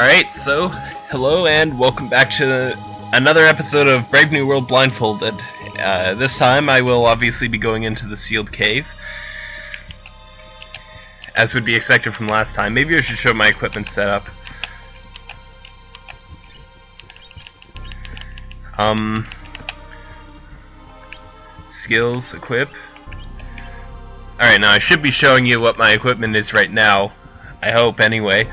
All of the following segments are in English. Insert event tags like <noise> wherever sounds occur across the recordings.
Alright, so, hello and welcome back to another episode of Brave New World Blindfolded. Uh, this time I will obviously be going into the sealed cave. As would be expected from last time. Maybe I should show my equipment setup. Um, skills, equip. Alright, now I should be showing you what my equipment is right now. I hope, anyway.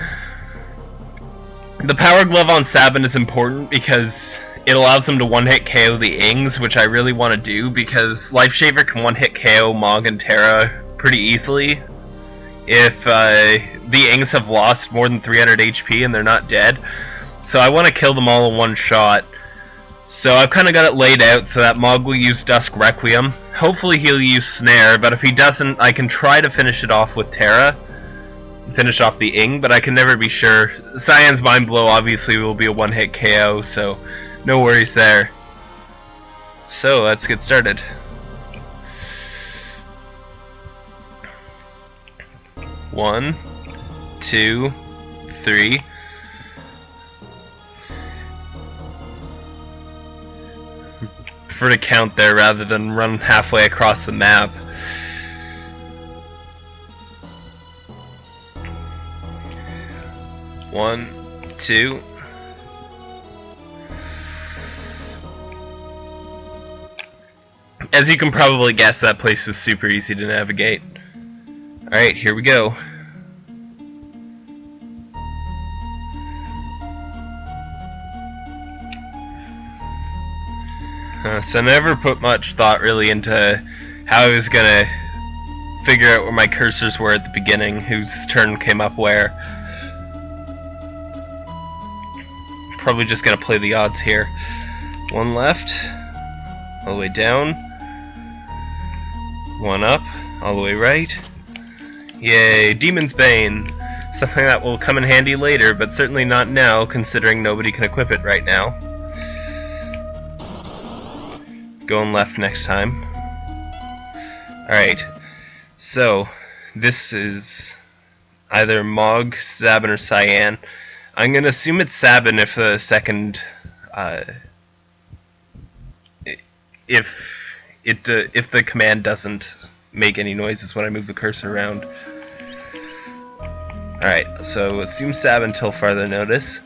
The Power Glove on Sabin is important because it allows him to one-hit KO the Ings, which I really want to do because Life Shaver can one-hit KO Mog and Terra pretty easily if uh, the Ings have lost more than 300 HP and they're not dead. So I want to kill them all in one shot. So I've kind of got it laid out so that Mog will use Dusk Requiem. Hopefully he'll use Snare, but if he doesn't, I can try to finish it off with Terra finish off the Ing, but I can never be sure. Cyan's Mind Blow obviously will be a one-hit KO, so no worries there. So, let's get started. One, two, three. <laughs> Prefer to count there rather than run halfway across the map. One, two. As you can probably guess, that place was super easy to navigate. Alright, here we go. Uh, so I never put much thought really into how I was gonna figure out where my cursors were at the beginning, whose turn came up where. Probably just gonna play the odds here. One left, all the way down. One up, all the way right. Yay, Demon's Bane! Something that will come in handy later, but certainly not now, considering nobody can equip it right now. Going left next time. Alright, so, this is either Mog, Sabin, or Cyan. I'm gonna assume it's Sabin if the second, uh, if it uh, if the command doesn't make any noises when I move the cursor around. Alright, so assume Sabin until further notice.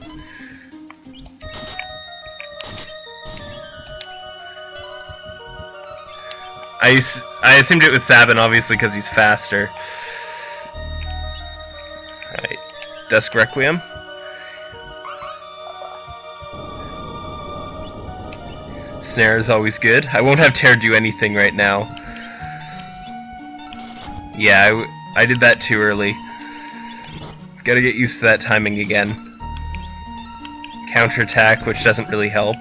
I, I assumed it was Sabin, obviously, because he's faster. Alright, Dusk Requiem. Snare is always good. I won't have Terra do anything right now. Yeah, I, I did that too early. Gotta get used to that timing again. Counterattack, which doesn't really help.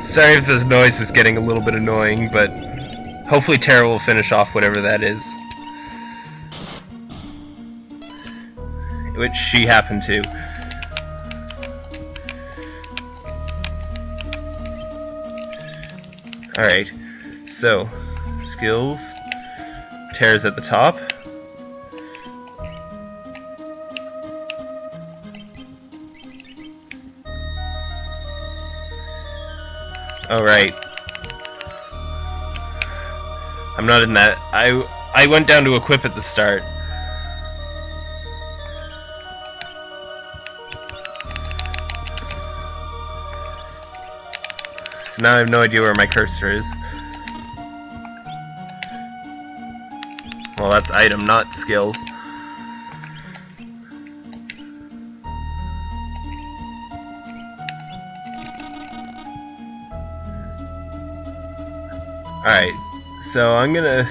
Sorry if this noise is getting a little bit annoying, but hopefully Terra will finish off whatever that is. Which she happened to. Alright, so, skills, tears at the top. Alright. I'm not in that. I I went down to equip at the start. Now I have no idea where my cursor is. Well, that's item, not skills. Alright, so I'm gonna...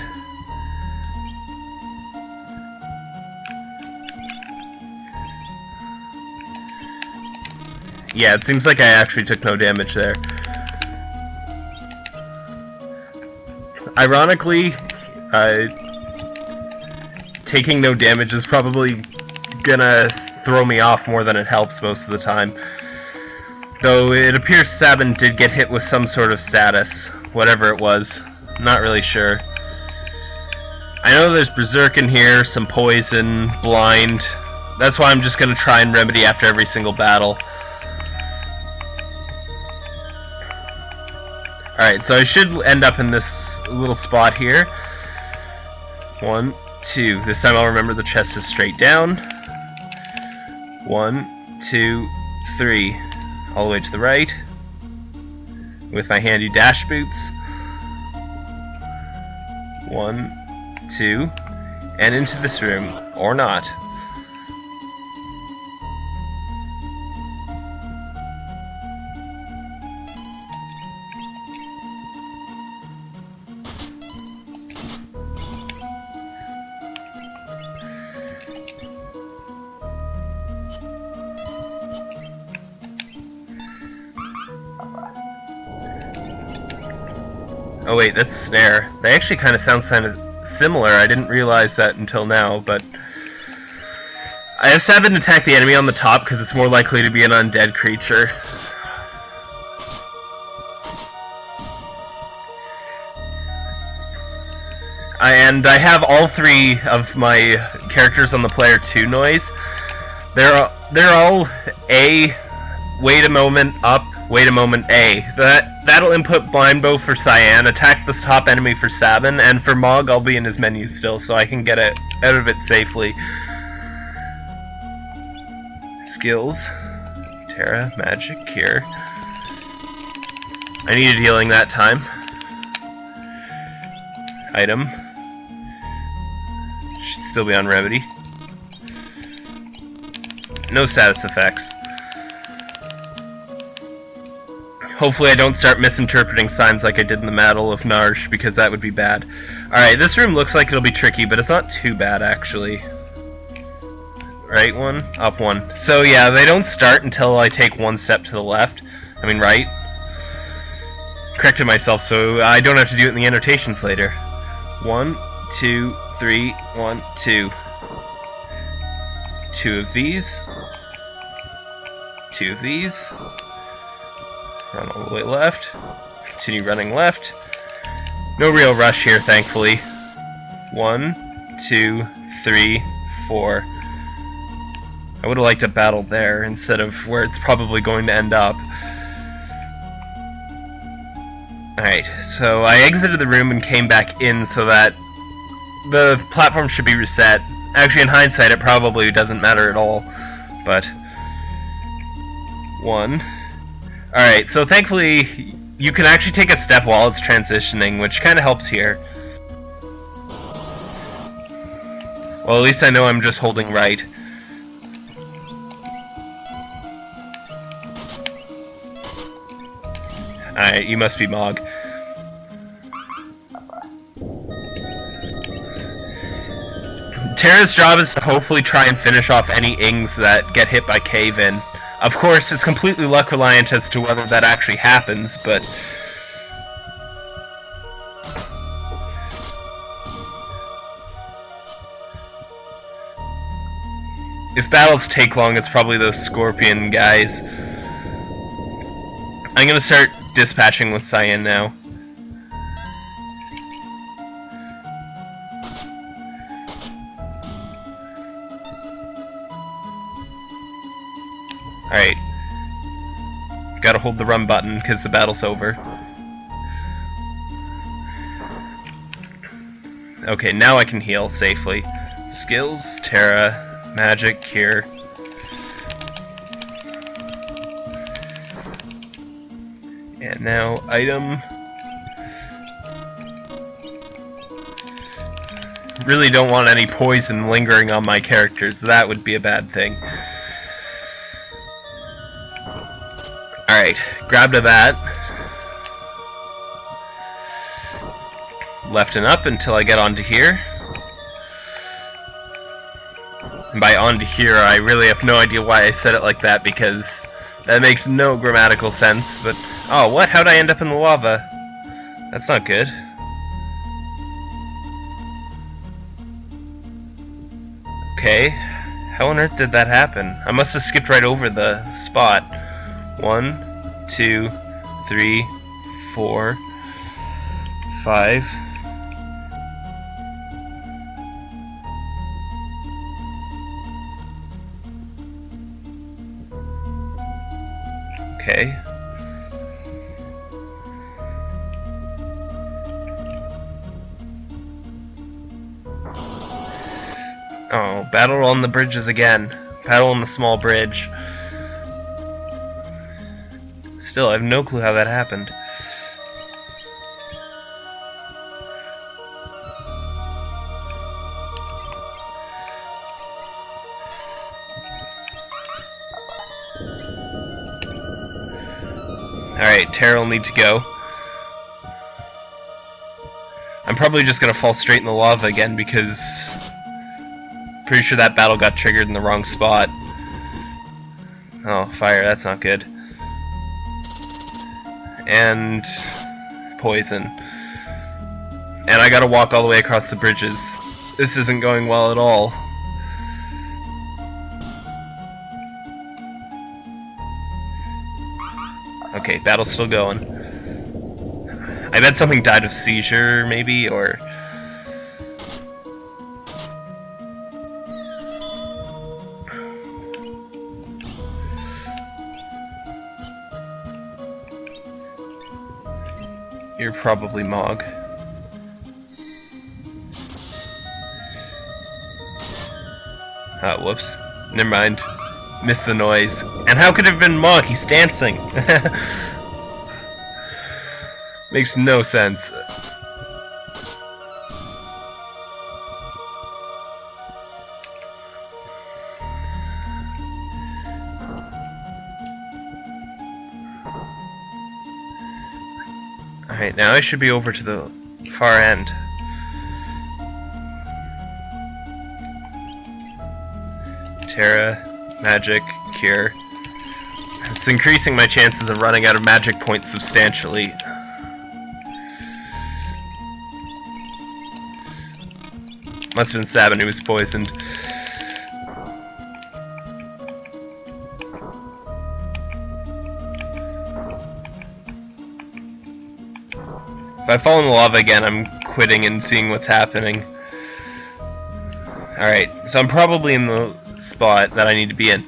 Yeah, it seems like I actually took no damage there. Ironically, uh, taking no damage is probably gonna throw me off more than it helps most of the time. Though it appears Sabin did get hit with some sort of status, whatever it was. Not really sure. I know there's Berserk in here, some Poison, Blind. That's why I'm just to try and remedy after every single battle. Alright, so I should end up in this little spot here. One, two. This time I'll remember the chest is straight down. One, two, three. All the way to the right. With my handy dash boots. One, two, and into this room. Or not. Oh wait, that's snare. They actually kind of sound similar. I didn't realize that until now, but... I have Sabin attack the enemy on the top because it's more likely to be an undead creature. And I have all three of my characters on the player 2 noise. They're, they're all A, wait a moment, up, wait a moment, A. That That'll input Mind Blow for Cyan, attack the top enemy for Sabin, and for Mog I'll be in his menu still, so I can get it out of it safely. Skills. Terra, magic, cure. I needed healing that time. Item. Should still be on remedy. No status effects. Hopefully I don't start misinterpreting signs like I did in the Battle of Narshe, because that would be bad. Alright, this room looks like it'll be tricky, but it's not too bad, actually. Right one? Up one. So yeah, they don't start until I take one step to the left. I mean right. Corrected myself so I don't have to do it in the annotations later. One, two, three, one, two. Two of these. Two of these. Run all the way left. Continue running left. No real rush here, thankfully. One, two, three, four. I would have liked a battle there instead of where it's probably going to end up. Alright, so I exited the room and came back in so that the platform should be reset. Actually, in hindsight, it probably doesn't matter at all. But... One, Alright, so thankfully you can actually take a step while it's transitioning, which kind of helps here. Well, at least I know I'm just holding right. Alright, you must be Mog. Terra's job is to hopefully try and finish off any Ings that get hit by Cave-In. Of course, it's completely luck reliant as to whether that actually happens, but... If battles take long, it's probably those Scorpion guys. I'm gonna start dispatching with Cyan now. Alright. Gotta hold the run button because the battle's over. Okay, now I can heal safely. Skills, Terra, Magic, Cure. And now, item. Really don't want any poison lingering on my characters. That would be a bad thing. Alright, grabbed a bat. Left and up until I get onto here. And by onto here, I really have no idea why I said it like that because that makes no grammatical sense. But, oh, what? How'd I end up in the lava? That's not good. Okay, how on earth did that happen? I must have skipped right over the spot. One, two, three, four, five. Okay. Oh, battle on the bridges again. Battle on the small bridge. Still, I have no clue how that happened. Alright, Terra will need to go. I'm probably just gonna fall straight in the lava again because pretty sure that battle got triggered in the wrong spot. Oh, fire, that's not good. And poison. And I gotta walk all the way across the bridges. This isn't going well at all. Okay, battle's still going. I bet something died of seizure, maybe, or... You're probably Mog. Ah, whoops. Never mind. Missed the noise. And how could it have been Mog? He's dancing! <laughs> Makes no sense. Alright, now I should be over to the far end. Terra, Magic, Cure. It's increasing my chances of running out of magic points substantially. Must have been Sabin who was poisoned. I fall in lava again, I'm quitting and seeing what's happening. Alright, so I'm probably in the spot that I need to be in.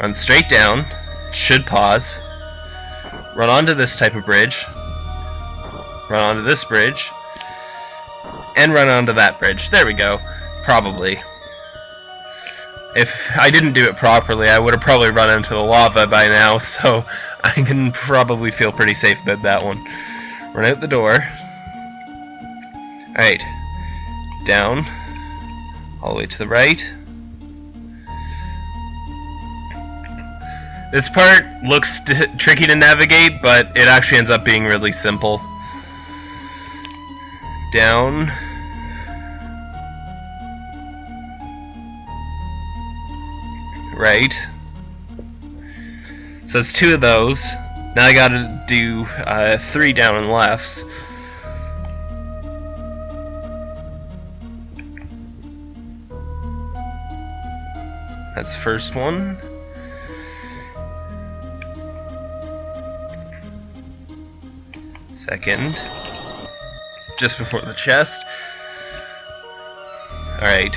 Run straight down, should pause, run onto this type of bridge, run onto this bridge, and run onto that bridge. There we go. Probably. If I didn't do it properly, I would have probably run into the lava by now, <laughs> so I can probably feel pretty safe about that one. Run out the door. Alright. Down. All the way to the right. This part looks <laughs> tricky to navigate, but it actually ends up being really simple. Down. Right. So it's two of those. Now I gotta do uh, three down and lefts. That's first one. Second. Just before the chest. Alright.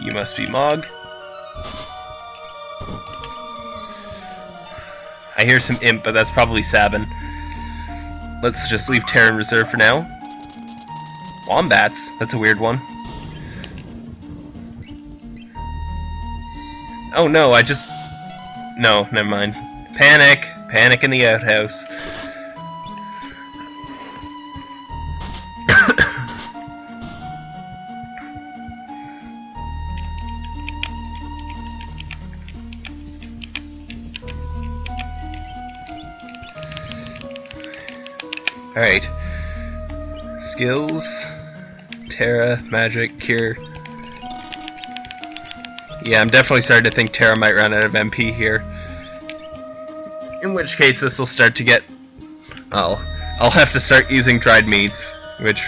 You must be Mog. I hear some imp, but that's probably Sabin. Let's just leave Terra in reserve for now. Wombats, that's a weird one. Oh no, I just... No, never mind. Panic! Panic in the outhouse. <coughs> Alright. Skills. Terra, Magic, Cure. Yeah, I'm definitely starting to think Terra might run out of MP here. In which case this will start to get... Well, I'll have to start using dried meats, which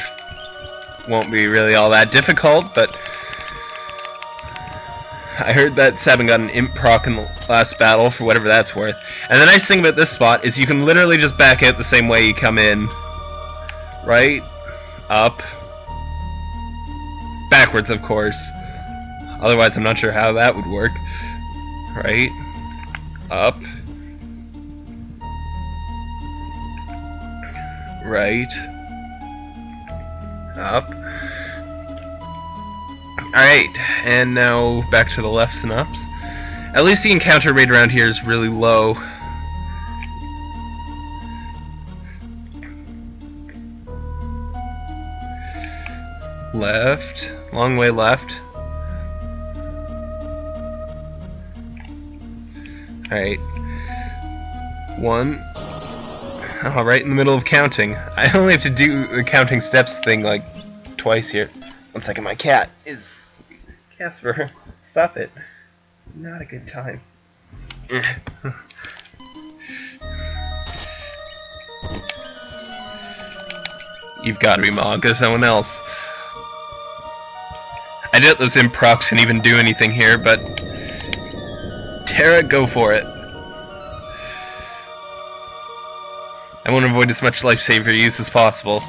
won't be really all that difficult, but... I heard that Sabin got an imp proc in the last battle, for whatever that's worth. And the nice thing about this spot is you can literally just back out the same way you come in. Right? Up. Backwards, of course. Otherwise, I'm not sure how that would work. Right? Up. Right. Up. Alright, and now back to the lefts and ups. At least the encounter rate around here is really low. Left. Long way left. Alright. One. Oh, <laughs> right in the middle of counting. I only have to do the counting steps thing like twice here. One second, my cat is... Casper, <laughs> stop it. Not a good time. <laughs> You've got to be Mog, someone else. I doubt those improcs can even do anything here, but... Terra, go for it. I want to avoid as much Life Shaver use as possible.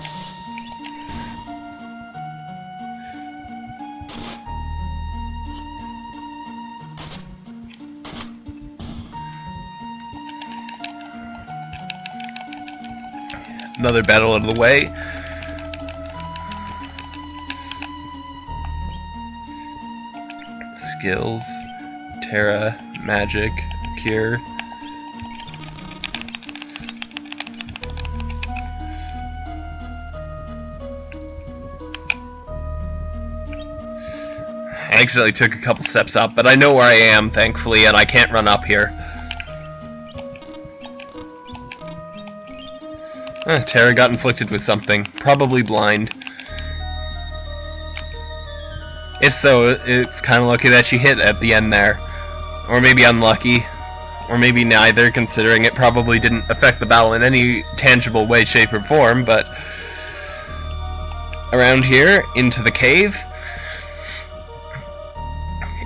Another battle out of the way. Skills, Terra, Magic, Cure. I accidentally took a couple steps up, but I know where I am, thankfully, and I can't run up here. Eh, Terra got inflicted with something. Probably blind. If so, it's kind of lucky that she hit at the end there. Or maybe unlucky. Or maybe neither, considering it probably didn't affect the battle in any tangible way, shape, or form, but... Around here, into the cave.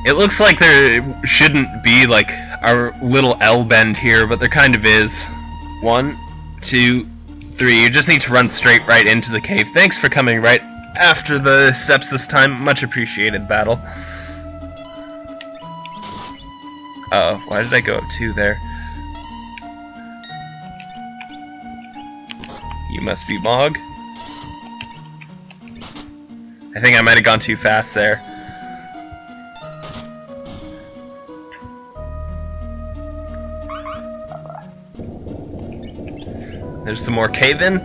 It looks like there shouldn't be, like, a little L bend here, but there kind of is. One, two, three. You just need to run straight right into the cave. Thanks for coming right after the steps this time. Much appreciated, battle. Uh oh, why did I go up two there? You must be Mog. I think I might have gone too fast there. There's some more cave-in.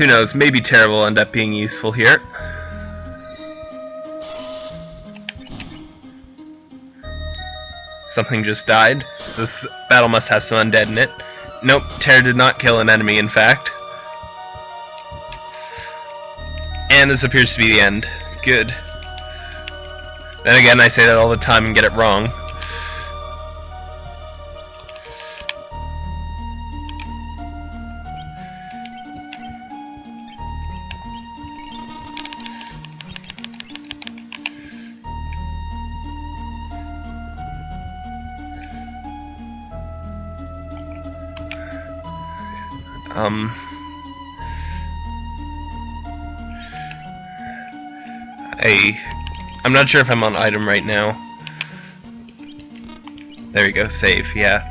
Who knows, maybe Terra will end up being useful here. Something just died. This battle must have some undead in it. Nope, Terra did not kill an enemy, in fact. And this appears to be the end. Good. Then again, I say that all the time and get it wrong. Um, I, I'm not sure if I'm on item right now. There we go, save, yeah.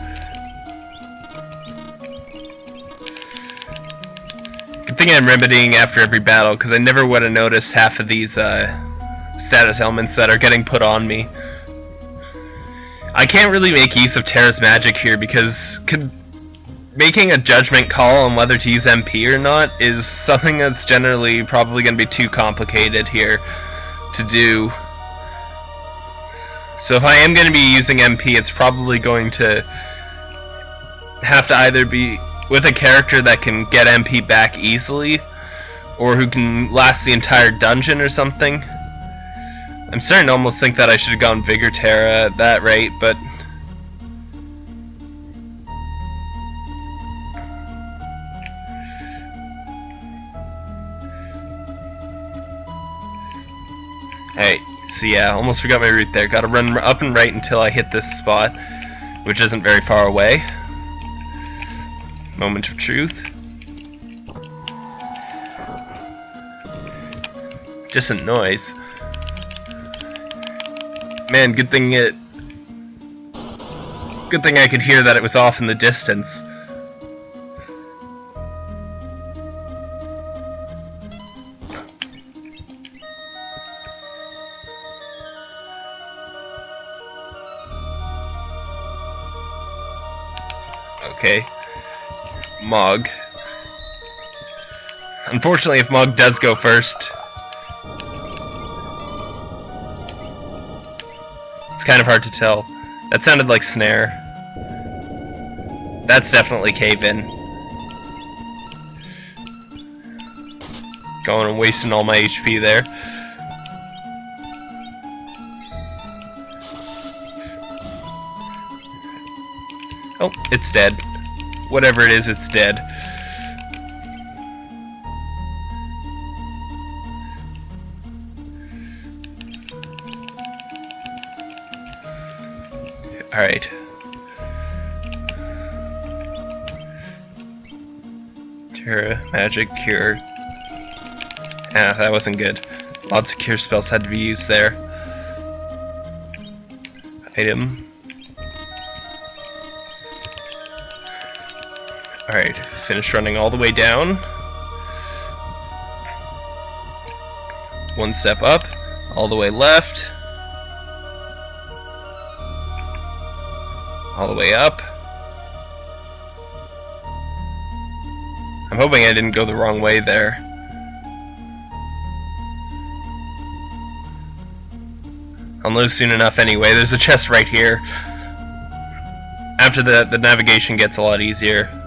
Good thing I'm remedying after every battle, because I never would have noticed half of these uh, status elements that are getting put on me. I can't really make use of Terra's magic here because making a judgment call on whether to use MP or not is something that's generally probably going to be too complicated here to do. So if I am going to be using MP, it's probably going to have to either be with a character that can get MP back easily, or who can last the entire dungeon or something. I'm starting to almost think that I should have gone Vigor Terra at that rate, but Hey, so yeah, almost forgot my route there. Gotta run up and right until I hit this spot, which isn't very far away. Moment of truth. Distant noise. Man, good thing it... Good thing I could hear that it was off in the distance. Okay. Mog. Unfortunately, if Mog does go first, it's kind of hard to tell. That sounded like Snare. That's definitely Cave In. Going and wasting all my HP there. It's dead. Whatever it is, it's dead. Alright. Cure, magic, cure. Yeah, that wasn't good. Lots of cure spells had to be used there. Item. Alright, finish running all the way down. One step up, all the way left. All the way up. I'm hoping I didn't go the wrong way there. I'll know soon enough anyway. There's a chest right here. After that, the navigation gets a lot easier.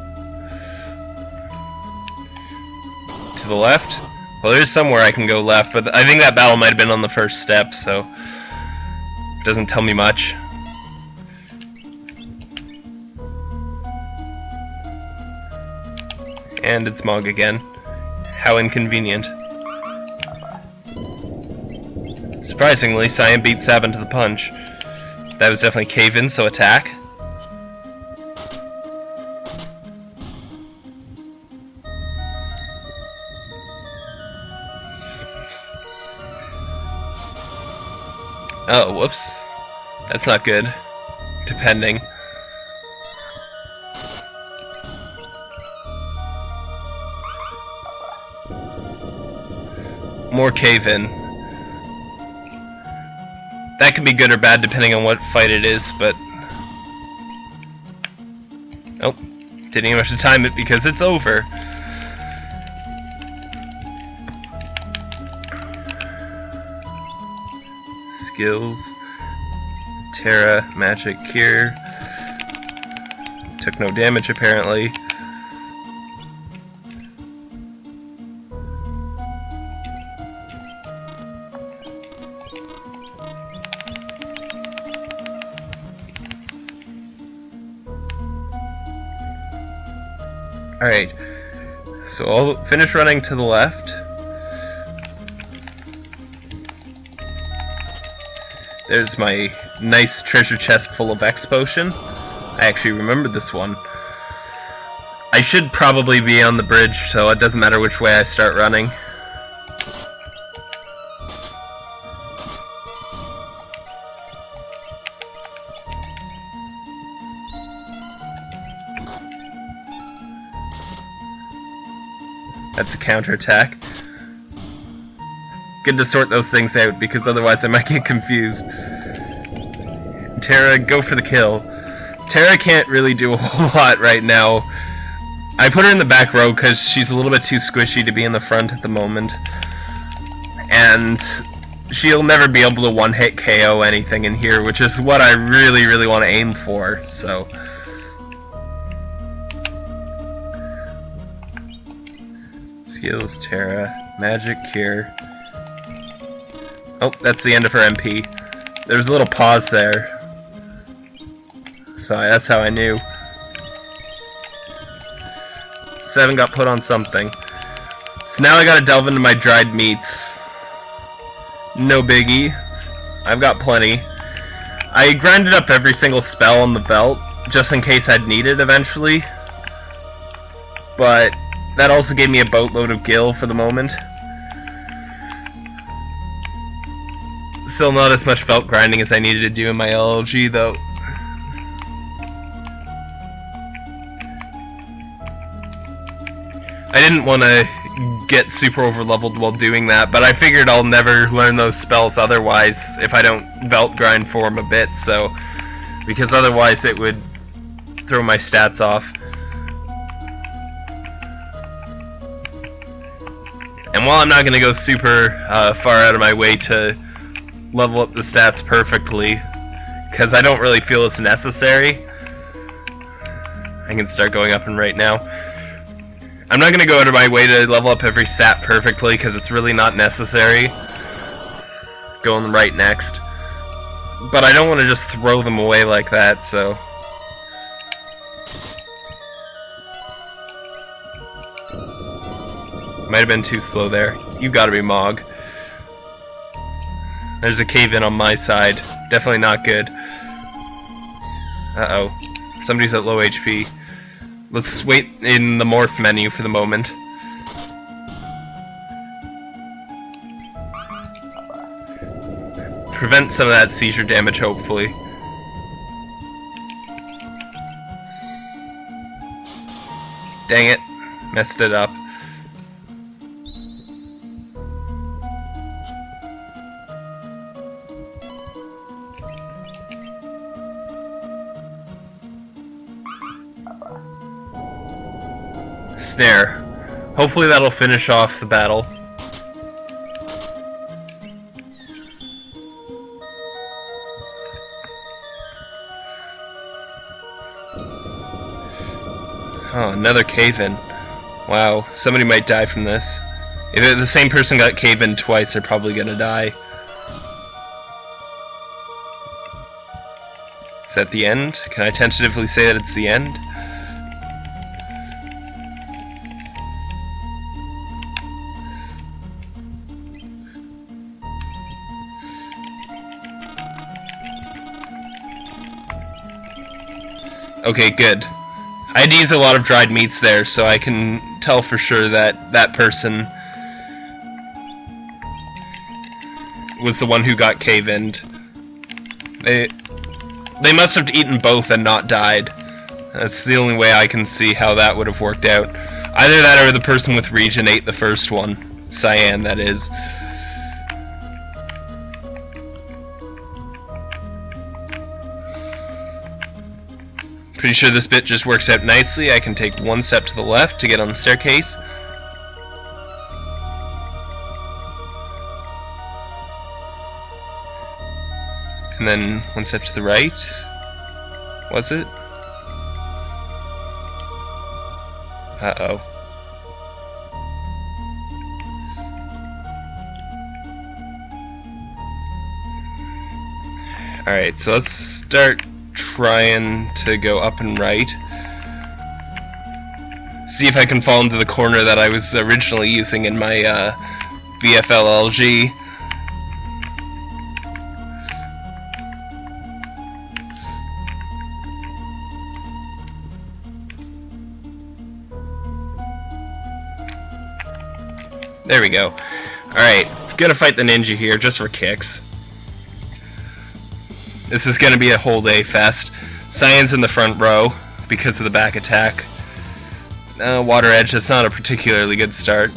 The left? Well, there's somewhere I can go left, but I think that battle might have been on the first step, so... Doesn't tell me much. And it's Mog again. How inconvenient. Surprisingly, Cyan beat Sabin to the punch. That was definitely cave-in, so attack. Oh, whoops. That's not good. Depending. More cave-in. That can be good or bad depending on what fight it is, but... Nope. Didn't even have to time it because it's over. Skills. Terra, Magic, Cure. Took no damage apparently. Alright, so I'll finish running to the left. There's my nice treasure chest full of X potion. I actually remember this one. I should probably be on the bridge, so it doesn't matter which way I start running. That's a counterattack. Good to sort those things out because otherwise I might get confused. Terra, go for the kill. Terra can't really do a <laughs> whole lot right now. I put her in the back row because she's a little bit too squishy to be in the front at the moment. And she'll never be able to one-hit KO anything in here, which is what I really, really want to aim for, so... Skills, Terra, Magic, Cure... Oh, that's the end of her MP. There was a little pause there. So that's how I knew. Seven got put on something. So now I gotta delve into my dried meats. No biggie. I've got plenty. I grinded up every single spell on the belt, just in case I'd need it eventually. But that also gave me a boatload of gil for the moment. Still not as much felt grinding as I needed to do in my LLG though. I didn't want to get super over leveled while doing that, but I figured I'll never learn those spells otherwise if I don't belt grind for them a bit, so because otherwise it would throw my stats off. And while I'm not going to go super uh, far out of my way to level up the stats perfectly, because I don't really feel it's necessary, I can start going up and right now. I'm not going to go out of my way to level up every stat perfectly, because it's really not necessary. Going right next. But I don't want to just throw them away like that, so... Might have been too slow there. You gotta be Mog. There's a cave in on my side. Definitely not good. Uh-oh. Somebody's at low HP. Let's wait in the morph menu for the moment. Prevent some of that seizure damage, hopefully. Dang it. Messed it up. Snare. Hopefully that'll finish off the battle. Oh, another cave-in. Wow, somebody might die from this. If the same person got cave-in twice, they're probably gonna die. Is that the end? Can I tentatively say that it's the end? Okay, good. I had to use a lot of dried meats there, so I can tell for sure that that person was the one who got cave-ined. They, they must have eaten both and not died. That's the only way I can see how that would have worked out. Either that or the person with regen ate the first one. Cyan, that is. Pretty sure this bit just works out nicely. I can take one step to the left to get on the staircase. And then one step to the right. Was it? Uh-oh. Alright, so let's start trying to go up and right. See if I can fall into the corner that I was originally using in my uh, BFLLG. There we go. Alright, gonna fight the ninja here just for kicks. This is going to be a whole day fest. Cyan's in the front row because of the back attack. Uh, water Edge, that's not a particularly good start.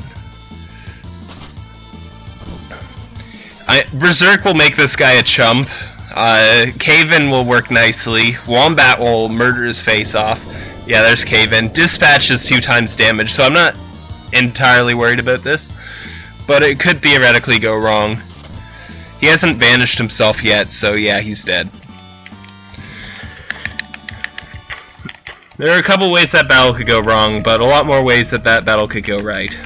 I, Berserk will make this guy a chump. Uh, Cave-In will work nicely. Wombat will murder his face off. Yeah, there's Cave-In. Dispatch is two times damage, so I'm not entirely worried about this. But it could theoretically go wrong. He hasn't banished himself yet, so yeah, he's dead. There are a couple ways that battle could go wrong, but a lot more ways that that battle could go right.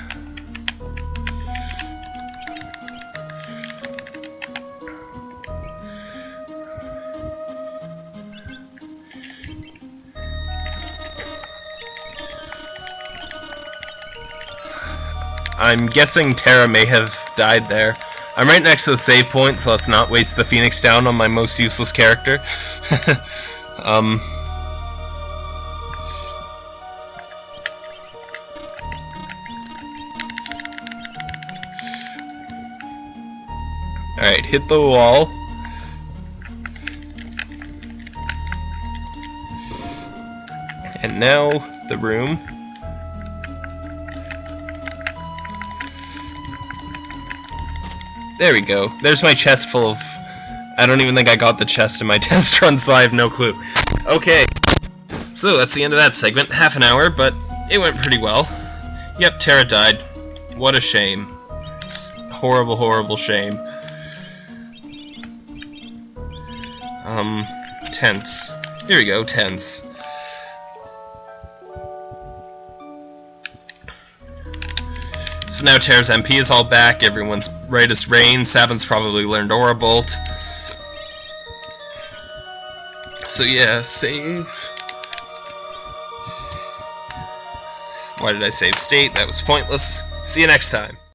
I'm guessing Terra may have died there. I'm right next to the save point, so let's not waste the Phoenix down on my most useless character. <laughs> um... Alright, hit the wall. And now, the room. There we go. There's my chest full of... I don't even think I got the chest in my <laughs> test run, so I have no clue. Okay. So, that's the end of that segment. Half an hour, but it went pretty well. Yep, Terra died. What a shame. It's horrible, horrible shame. Um, tents. Here we go, tents. Now Terra's MP is all back, everyone's right as rain, Sabin's probably learned Aura Bolt. So yeah, save. Why did I save state? That was pointless. See you next time.